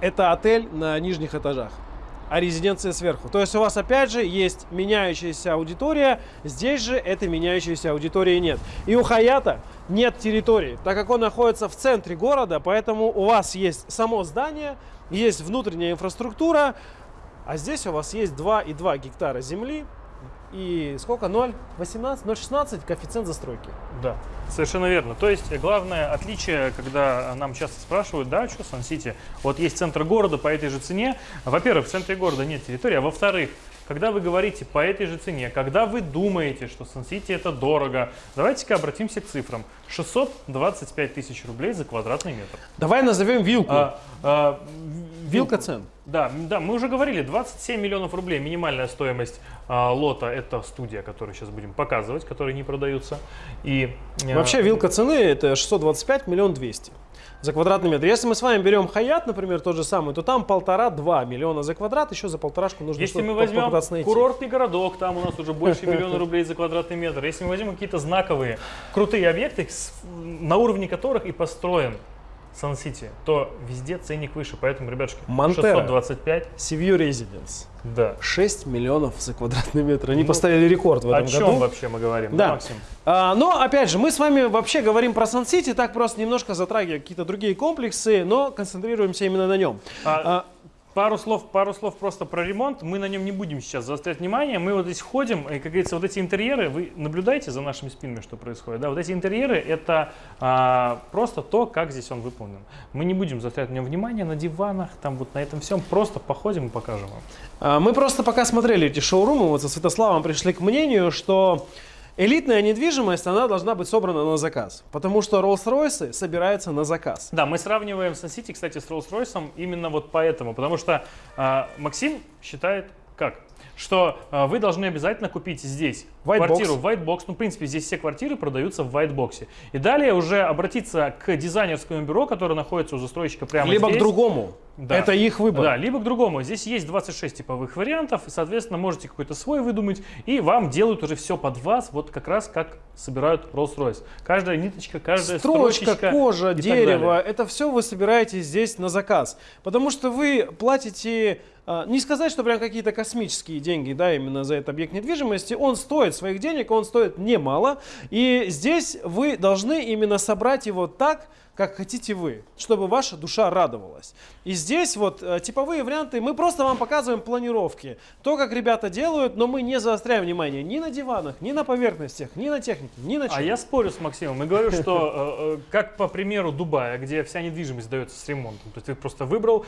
Это отель на нижних этажах, а резиденция сверху. То есть у вас опять же есть меняющаяся аудитория, здесь же этой меняющейся аудитории нет. И у Хаята нет территории, так как он находится в центре города, поэтому у вас есть само здание, есть внутренняя инфраструктура, а здесь у вас есть 2,2 гектара земли и сколько? 0,18, 0,16 коэффициент застройки.
Да, совершенно верно. То есть главное отличие, когда нам часто спрашивают, да, что Сан-Сити, вот есть центр города по этой же цене. Во-первых, в центре города нет территории, а во-вторых, когда вы говорите по этой же цене, когда вы думаете, что Сан-Сити это дорого, давайте-ка обратимся к цифрам. 625 тысяч рублей за квадратный метр.
Давай назовем вилку. А, а, Вилка цен.
Да, да, мы уже говорили, 27 миллионов рублей минимальная стоимость а, лота. Это студия, которую сейчас будем показывать, которые не продаются. И,
Вообще вилка цены это 625 миллион 200 за квадратный метр. Если мы с вами берем Хаят, например, тот же самый, то там полтора-два миллиона за квадрат, еще за полторашку нужно
Если мы возьмем курортный городок, там у нас уже больше миллиона рублей за квадратный метр. Если мы возьмем какие-то знаковые, крутые объекты, на уровне которых и построен Сан-Сити, то везде ценник выше. Поэтому, ребятушки,
Монтера.
625.
Севью Residence.
Да.
6 миллионов за квадратный метр. Они
Ну,
поставили рекорд в
О
этом
чем
году.
вообще мы говорим,
Да.
Максим?
А, но, опять же, мы с вами вообще говорим про Сан-Сити, так просто немножко затрагивая какие-то другие комплексы, но концентрируемся именно на нем.
А,
А,
Пару слов, пару слов просто про ремонт. Мы на нем не будем сейчас заострять внимание. Мы вот здесь ходим, и, как говорится, вот эти интерьеры, вы наблюдаете за нашими спинами, что происходит. Да, вот эти интерьеры это а, просто то, как здесь он выполнен. Мы не будем заострять на нем внимание на диванах, там вот на этом всем. Просто походим и покажем вам.
а, мы просто пока смотрели эти шоурумы, вот со Святославом пришли к мнению, что элитная недвижимость, она должна быть собрана на заказ. Потому что Rolls-Royce собираются на заказ.
Да, мы сравниваем Сан-Сити, кстати, с Rolls-Royce именно вот поэтому. Потому что а, Максим считает как? Что а, вы должны обязательно купить здесь
White
квартиру
box.
в white box. Ну, в принципе, здесь все квартиры продаются в white box. И далее уже обратиться к дизайнерскому бюро, которое находится у застройщика прямо
Либо
здесь.
к другому.
Да.
Это их выбор.
Да, либо к другому. Здесь есть 26 типовых вариантов, и, соответственно, можете какой-то свой выдумать, и вам делают уже все под вас, вот как раз как собирают Rolls-Royce. Каждая ниточка, каждая
Строчка,
строчечка
кожа, дерево, это все вы собираете здесь на заказ. Потому что вы платите, а, не сказать, что прям какие-то космические деньги, да, именно за этот объект недвижимости. Он стоит своих денег, он стоит немало. И здесь вы должны именно собрать его так, как хотите вы, чтобы ваша душа радовалась. И здесь вот э, типовые варианты, мы просто вам показываем планировки, то, как ребята делают, но мы не заостряем внимание ни на диванах, ни на поверхностях, ни на технике, ни на чем.
А я спорю с Максимом и говорю, что э, э, как по примеру Дубая, где вся недвижимость дается с ремонтом, то есть ты просто выбрал,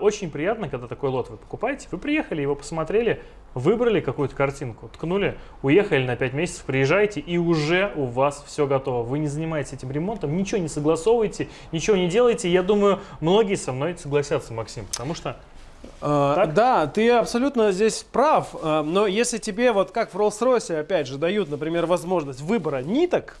очень приятно, когда такой лот вы покупаете, вы приехали, его посмотрели, выбрали какую-то картинку, ткнули, уехали на 5 месяцев, приезжаете и уже у вас все готово. Вы не занимаетесь этим ремонтом, ничего не согласовываете, ничего не делаете. Я думаю, многие со мной согласятся, Максим, потому что
А,
Так?
Да, ты абсолютно здесь прав, а, но если тебе, вот как в Rolls-Royce, опять же, дают, например, возможность выбора ниток,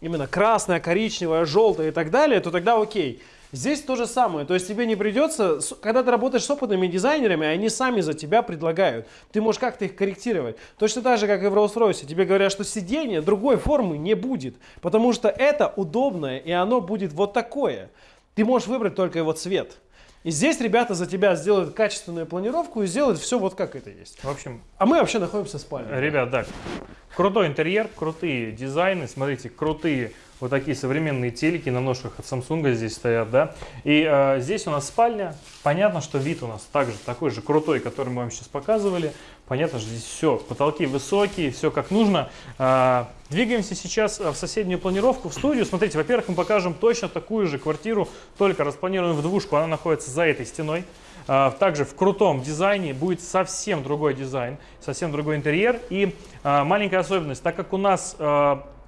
именно красная, коричневая, желтая и так далее, то тогда окей. Здесь то же самое, то есть тебе не придется, когда ты работаешь с опытными дизайнерами, они сами за тебя предлагают. Ты можешь как-то их корректировать. Точно так же, как и в Rolls-Royce. Тебе говорят, что сиденье другой формы не будет, потому что это удобное, и оно будет вот такое. Ты можешь выбрать только его цвет. И здесь ребята за тебя сделают качественную планировку и сделают все вот как это есть.
В общем,
А мы вообще находимся в спальне.
ребят, да, крутой интерьер, крутые дизайны, смотрите, крутые вот такие современные телеки на ножках от Samsung здесь стоят, да. И э, здесь у нас спальня. Понятно, что вид у нас также такой же крутой, который мы вам сейчас показывали. Понятно, что здесь все, потолки высокие, все как нужно. А, двигаемся сейчас а, в соседнюю планировку, в студию. Смотрите, во-первых, мы покажем точно такую же квартиру, только распланированную в двушку. Она находится за этой стеной. Также в крутом дизайне будет совсем другой дизайн, совсем другой интерьер. И маленькая особенность, так как у нас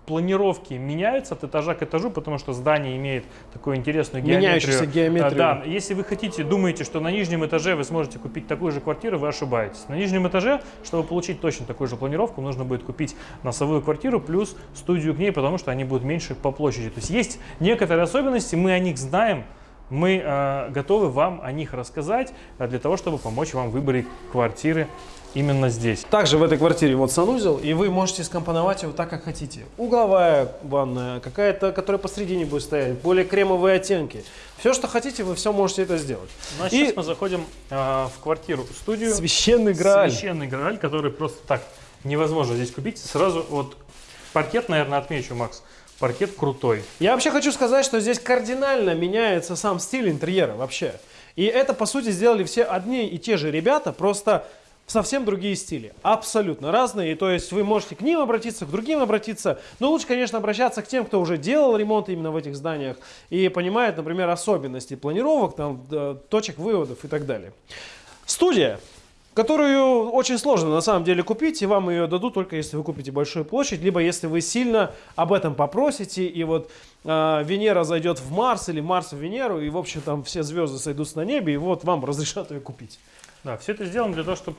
планировки меняются от этажа к этажу, потому что здание имеет такую интересную геометрию.
Меняющуюся геометрию.
А, Да, если вы хотите, думаете, что на нижнем этаже вы сможете купить такую же квартиру, вы ошибаетесь. На нижнем этаже, чтобы получить точно такую же планировку, нужно будет купить носовую квартиру плюс студию к ней, потому что они будут меньше по площади. То есть есть некоторые особенности, мы о них знаем, мы э, готовы вам о них рассказать э, для того, чтобы помочь вам в выборе квартиры именно здесь.
Также в этой квартире вот санузел, и вы можете скомпоновать его так, как хотите. Угловая ванная, какая-то, которая посредине будет стоять, более кремовые оттенки. Все, что хотите, вы все можете это сделать.
Ну, а
И-
сейчас мы заходим э, в квартиру-студию.
Священный Грааль.
Священный Грааль, который просто так невозможно здесь купить. Сразу вот паркет, наверное, отмечу, Макс. Паркет крутой.
Я вообще хочу сказать, что здесь кардинально меняется сам стиль интерьера вообще. И это, по сути, сделали все одни и те же ребята, просто совсем другие стили. Абсолютно разные. И то есть вы можете к ним обратиться, к другим обратиться. Но лучше, конечно, обращаться к тем, кто уже делал ремонт именно в этих зданиях и понимает, например, особенности планировок, там, точек выводов и так далее. Студия которую очень сложно на самом деле купить, и вам ее дадут только если вы купите большую площадь, либо если вы сильно об этом попросите, и вот э, Венера зайдет в Марс или Марс в Венеру, и в общем там все звезды сойдутся на небе, и вот вам разрешат ее купить.
Да, все это сделано для того, чтобы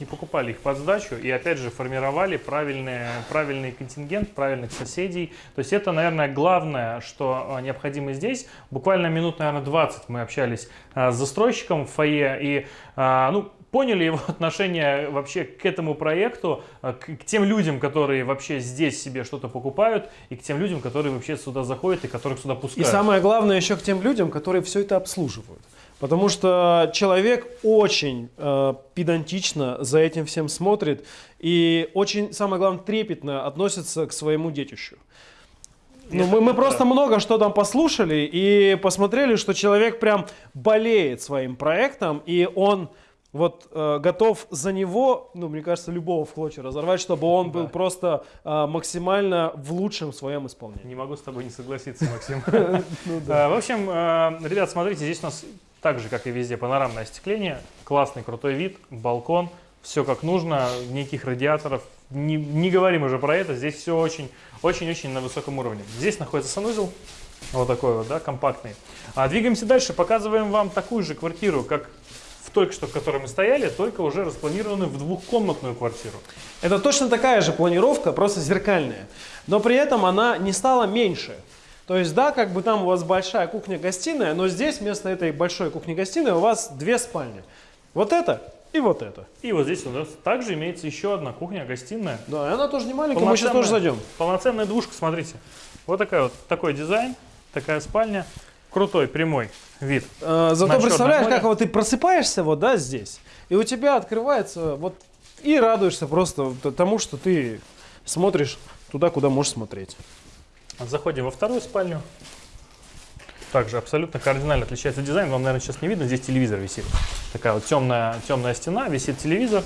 не покупали их под сдачу и опять же формировали правильный, правильный контингент, правильных соседей. То есть это, наверное, главное, что а, необходимо здесь. Буквально минут, наверное, 20 мы общались а, с застройщиком в фойе и, а, ну, поняли его отношение вообще к этому проекту, к тем людям, которые вообще здесь себе что-то покупают, и к тем людям, которые вообще сюда заходят и которых сюда пускают.
И самое главное еще к тем людям, которые все это обслуживают. Потому что человек очень э, педантично за этим всем смотрит и очень, самое главное, трепетно относится к своему детищу. Ну, мы, мы просто много что там послушали и посмотрели, что человек прям болеет своим проектом, и он вот э, готов за него, ну, мне кажется, любого в клочья разорвать, чтобы он был просто э, максимально в лучшем своем исполнении.
Не могу с тобой не согласиться, Максим. Ну э, в общем, э, ребят, смотрите, здесь у нас так же, как и везде, панорамное остекление, классный крутой вид, балкон, все как нужно, никаких радиаторов, не, не говорим уже про это, здесь все очень очень-очень на высоком уровне. Здесь находится санузел, вот такой вот, да, компактный. А двигаемся дальше, показываем вам такую же квартиру, как в только что, в которой мы стояли, только уже распланированную в двухкомнатную квартиру.
Это точно такая же планировка, просто зеркальная, но при этом она не стала меньше. То есть, да, как бы там у вас большая кухня-гостиная, но здесь вместо этой большой кухни-гостиной у вас две спальни. Вот это и вот это.
И вот здесь у нас также имеется еще одна кухня, гостиная.
Да, и она тоже не маленькая, мы сейчас тоже зайдем.
Полноценная двушка, смотрите. Вот такая вот, такой дизайн, такая спальня. Крутой, прямой вид.
А, зато представляешь, как вот ты просыпаешься вот, да, здесь, и у тебя открывается вот, и радуешься просто тому, что ты смотришь туда, куда можешь смотреть.
Заходим во вторую спальню также абсолютно кардинально отличается дизайн. Вам, наверное, сейчас не видно, здесь телевизор висит. Такая вот темная, темная стена, висит телевизор.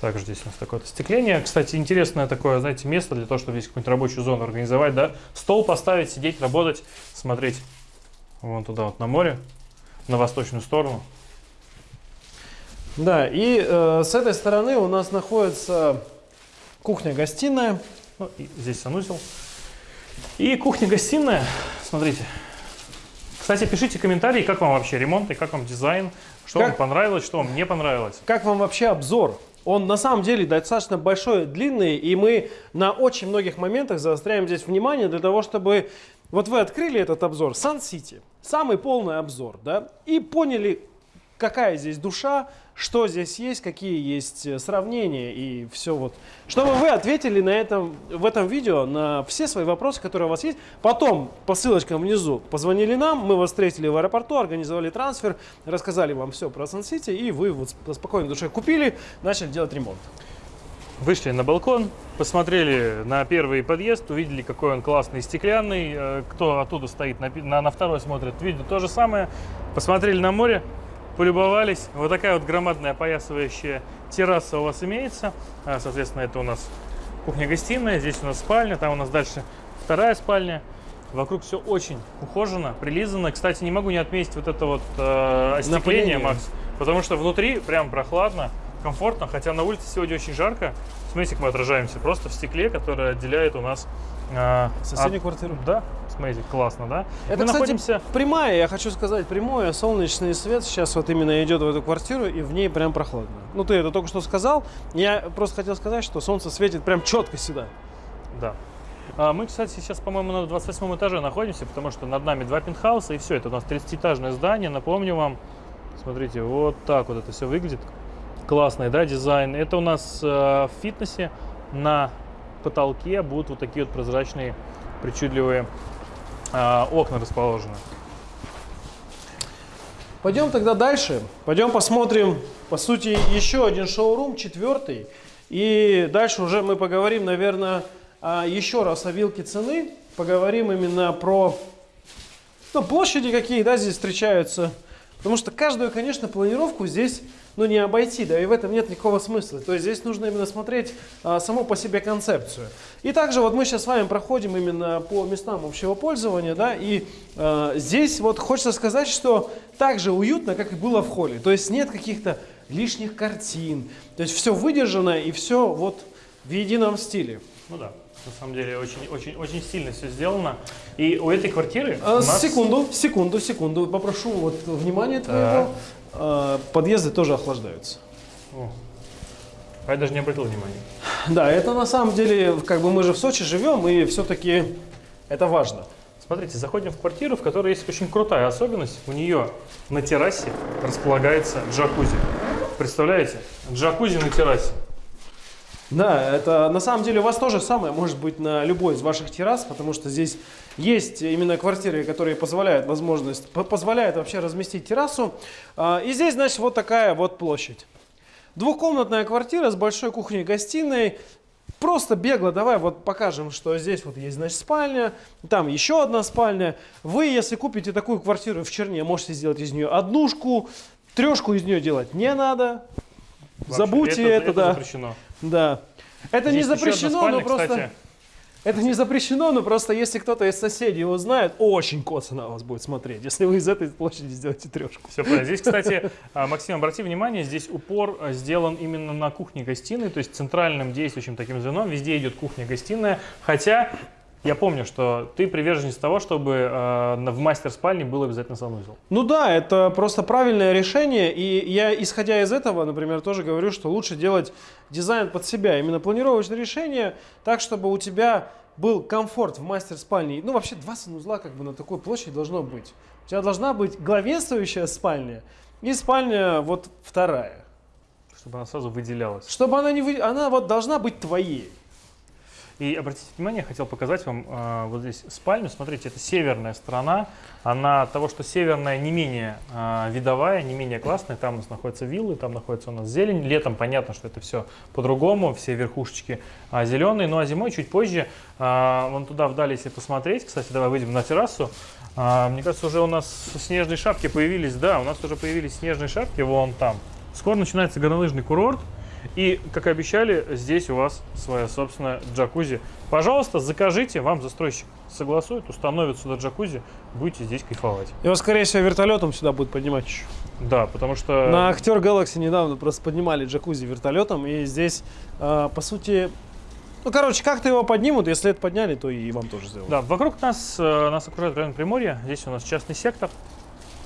Также здесь у нас такое остекление. Кстати, интересное такое, знаете, место для того, чтобы здесь какую-нибудь рабочую зону организовать, да. Стол поставить, сидеть, работать, смотреть вон туда вот на море, на восточную сторону.
Да, и э, с этой стороны у нас находится кухня-гостиная.
Ну, здесь санузел. И кухня-гостиная, смотрите, кстати, пишите комментарии, как вам вообще ремонт и как вам дизайн, что как, вам понравилось, что вам не понравилось.
Как вам вообще обзор? Он на самом деле достаточно большой, длинный, и мы на очень многих моментах заостряем здесь внимание для того, чтобы... Вот вы открыли этот обзор. Сан-Сити, самый полный обзор, да, и поняли, какая здесь душа, что здесь есть, какие есть э, сравнения и все вот. Чтобы вы ответили на этом, в этом видео на все свои вопросы, которые у вас есть. Потом по ссылочкам внизу позвонили нам, мы вас встретили в аэропорту, организовали трансфер, рассказали вам все про Сан-Сити, и вы вот спокойно спокойной душе купили, начали делать ремонт.
Вышли на балкон, посмотрели на первый подъезд, увидели, какой он классный, стеклянный. Э, кто оттуда стоит, на, на, на второй смотрит, видит то же самое. Посмотрели на море, полюбовались. Вот такая вот громадная опоясывающая терраса у вас имеется. А, соответственно, это у нас кухня-гостиная, здесь у нас спальня, там у нас дальше вторая спальня. Вокруг все очень ухожено, прилизано. Кстати, не могу не отметить вот это вот э, остекление, Макс, потому что внутри прям прохладно, комфортно, хотя на улице сегодня очень жарко. Смотрите, как мы отражаемся просто в стекле, которое отделяет у нас...
Э, Соседнюю от... квартиру?
Да, смотрите, классно, да?
Это, мы кстати, находимся... прямая, я хочу сказать, прямое солнечный свет сейчас вот именно идет в эту квартиру, и в ней прям прохладно. Ну, ты это только что сказал, я просто хотел сказать, что солнце светит прям четко сюда.
Да. А мы, кстати, сейчас, по-моему, на 28 этаже находимся, потому что над нами два пентхауса, и все, это у нас 30-этажное здание. Напомню вам, смотрите, вот так вот это все выглядит. Классный, да, дизайн. Это у нас э, в фитнесе на потолке будут вот такие вот прозрачные, причудливые э, окна расположены.
Пойдем тогда дальше. Пойдем посмотрим, по сути, еще один шоурум, четвертый. И дальше уже мы поговорим, наверное, еще раз о вилке цены. Поговорим именно про ну, площади, какие да, здесь встречаются. Потому что каждую, конечно, планировку здесь ну, не обойти, да, и в этом нет никакого смысла. То есть здесь нужно именно смотреть а, саму по себе концепцию. И также вот мы сейчас с вами проходим именно по местам общего пользования, да, и а, здесь вот хочется сказать, что так же уютно, как и было в холле. То есть нет каких-то лишних картин, то есть все выдержано и все вот в едином стиле.
Ну да. На самом деле очень, очень, очень сильно все сделано. И у этой квартиры.
А, нас... Секунду, секунду, секунду. Попрошу вот внимание твоего. Подъезды тоже охлаждаются. О.
А я даже не обратил внимания.
Да, это на самом деле, как бы мы же в Сочи живем, и все-таки это важно.
Смотрите, заходим в квартиру, в которой есть очень крутая особенность. У нее на террасе располагается джакузи. представляете? Джакузи на террасе.
Да, это на самом деле у вас тоже самое может быть на любой из ваших террас, потому что здесь есть именно квартиры, которые позволяют возможность, позволяют вообще разместить террасу. А, и здесь, значит, вот такая вот площадь. Двухкомнатная квартира с большой кухней-гостиной. Просто бегло давай вот покажем, что здесь вот есть, значит, спальня, там еще одна спальня. Вы, если купите такую квартиру в Черне, можете сделать из нее однушку, трешку из нее делать не надо. Вообще, Забудьте это, это, это да.
запрещено.
Да. Это Есть не запрещено, спальня, но просто... Кстати. Это не запрещено, но просто если кто-то из соседей узнает, очень косо на вас будет смотреть, если вы из этой площади сделаете трешку.
Все правильно. Здесь, кстати, а, Максим, обрати внимание, здесь упор а, сделан именно на кухне-гостиной, то есть центральным действующим таким звеном везде идет кухня-гостиная, хотя я помню, что ты приверженец того, чтобы э, в мастер-спальне был обязательно санузел.
Ну да, это просто правильное решение. И я, исходя из этого, например, тоже говорю, что лучше делать дизайн под себя. Именно планировочное решение так, чтобы у тебя был комфорт в мастер-спальне. Ну, вообще, два санузла как бы на такой площади должно быть. У тебя должна быть главенствующая спальня и спальня вот вторая.
Чтобы она сразу выделялась.
Чтобы она не вы... Она вот должна быть твоей.
И обратите внимание, я хотел показать вам э, вот здесь спальню. Смотрите, это северная сторона. Она того, что северная не менее э, видовая, не менее классная. Там у нас находятся виллы, там находится у нас зелень. Летом понятно, что это все по-другому, все верхушечки э, зеленые. Ну а зимой чуть позже, э, вон туда вдали, если посмотреть, кстати, давай выйдем на террасу. Э, мне кажется, уже у нас снежные шапки появились. Да, у нас уже появились снежные шапки вон там. Скоро начинается горнолыжный курорт. И, как и обещали, здесь у вас своя собственная джакузи. Пожалуйста, закажите, вам застройщик согласует, установит сюда джакузи, будете здесь кайфовать.
Его, скорее всего, вертолетом сюда будет поднимать еще.
Да, потому что...
На Актер Galaxy недавно просто поднимали джакузи вертолетом, и здесь, э, по сути, ну, короче, как-то его поднимут, если это подняли, то и вам тоже сделают.
Да, вокруг нас, э, нас окружает район Приморья, здесь у нас частный сектор,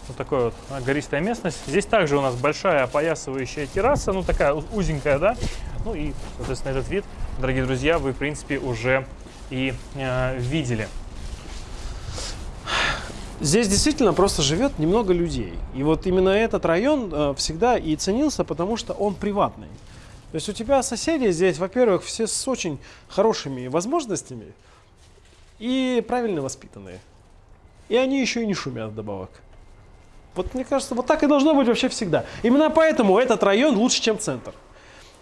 вот такая вот гористая местность. Здесь также у нас большая опоясывающая терраса, ну такая узенькая, да. Ну и, соответственно, этот вид, дорогие друзья, вы, в принципе, уже и э, видели.
Здесь действительно просто живет немного людей. И вот именно этот район э, всегда и ценился, потому что он приватный. То есть у тебя соседи здесь, во-первых, все с очень хорошими возможностями и правильно воспитанные. И они еще и не шумят вдобавок. Вот мне кажется, вот так и должно быть вообще всегда. Именно поэтому этот район лучше, чем центр.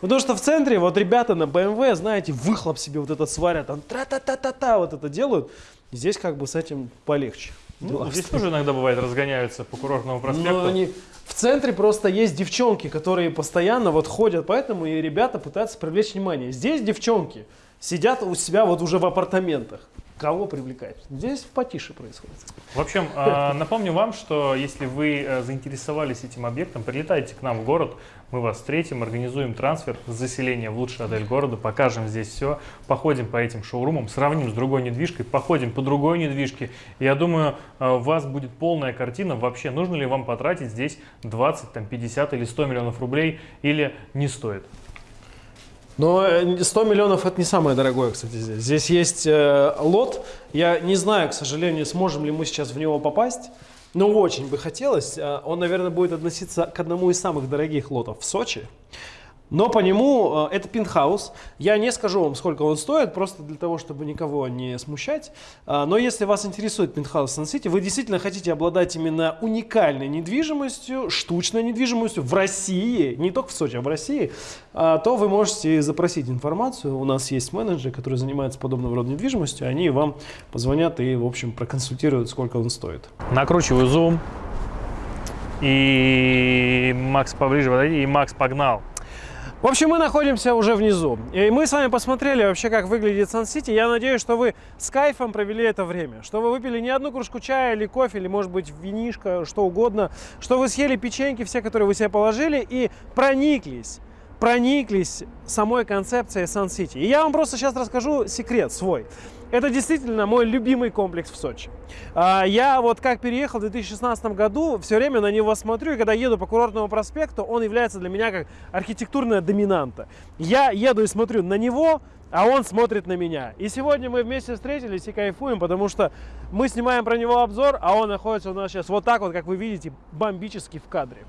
Потому что в центре вот ребята на BMW, знаете, выхлоп себе вот этот сварят, там тра-та-та-та-та вот это делают. Здесь как бы с этим полегче.
Ну, здесь тоже иногда бывает разгоняются по курортному проспекту. Но
они в центре просто есть девчонки, которые постоянно вот ходят, поэтому и ребята пытаются привлечь внимание. Здесь девчонки сидят у себя вот уже в апартаментах кого привлекать. Здесь потише происходит.
В общем, а, напомню вам, что если вы э, заинтересовались этим объектом, прилетайте к нам в город, мы вас встретим, организуем трансфер заселения в лучший отель города, покажем здесь все, походим по этим шоурумам, сравним с другой недвижкой, походим по другой недвижке. Я думаю, э, у вас будет полная картина, вообще нужно ли вам потратить здесь 20, там, 50 или 100 миллионов рублей или не стоит.
Но 100 э, миллионов это не самое дорогое, кстати, здесь. Здесь есть э, лот. Я не знаю, к сожалению, сможем ли мы сейчас в него попасть. Но очень бы хотелось. Э, он, наверное, будет относиться к одному из самых дорогих лотов в Сочи. Но по нему э, это пентхаус. Я не скажу вам, сколько он стоит, просто для того, чтобы никого не смущать. А, но если вас интересует пентхаус Сан-Сити, вы действительно хотите обладать именно уникальной недвижимостью, штучной недвижимостью в России, не только в Сочи, а в России, а, то вы можете запросить информацию. У нас есть менеджеры, которые занимаются подобного рода недвижимостью. Они вам позвонят и, в общем, проконсультируют, сколько он стоит.
Накручиваю зум. И Макс поближе подойди, и Макс погнал.
В общем, мы находимся уже внизу. И мы с вами посмотрели вообще, как выглядит Сан-Сити. Я надеюсь, что вы с кайфом провели это время. Что вы выпили не одну кружку чая или кофе, или, может быть, винишко, что угодно. Что вы съели печеньки, все, которые вы себе положили, и прониклись прониклись самой концепцией Сан-Сити. И я вам просто сейчас расскажу секрет свой. Это действительно мой любимый комплекс в Сочи. А, я вот как переехал в 2016 году, все время на него смотрю, и когда еду по курортному проспекту, он является для меня как архитектурная доминанта. Я еду и смотрю на него, а он смотрит на меня. И сегодня мы вместе встретились и кайфуем, потому что мы снимаем про него обзор, а он находится у нас сейчас вот так вот, как вы видите, бомбически в кадре.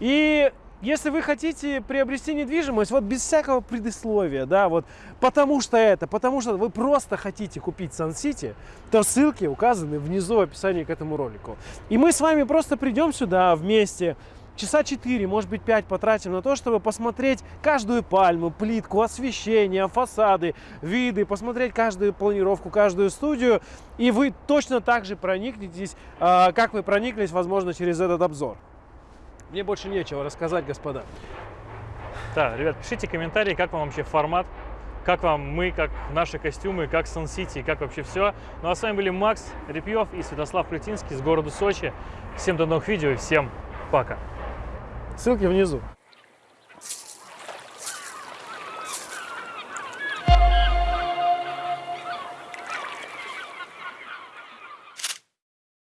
И если вы хотите приобрести недвижимость, вот без всякого предисловия, да, вот потому что это, потому что вы просто хотите купить Сан-Сити, то ссылки указаны внизу в описании к этому ролику. И мы с вами просто придем сюда вместе, часа 4, может быть 5 потратим на то, чтобы посмотреть каждую пальму, плитку, освещение, фасады, виды, посмотреть каждую планировку, каждую студию. И вы точно так же проникнетесь, а, как вы прониклись, возможно, через этот обзор. Мне больше нечего рассказать, господа.
Да, ребят, пишите комментарии, как вам вообще формат, как вам мы, как наши костюмы, как Сан-Сити, как вообще все. Ну а с вами были Макс Репьев и Святослав Плютинский с города Сочи. Всем до новых видео и всем пока.
Ссылки внизу.